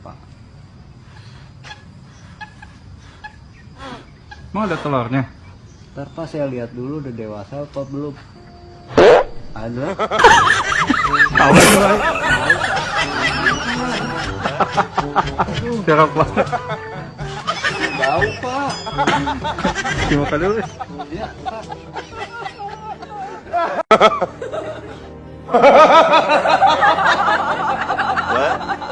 Pak. Mau ada telurnya? Ntar Pak saya lihat dulu udah dewasa apa belum. Ada. Tahu? Jorok banget. Tahu Pak. Dimakan dulu. Iya Pak. What?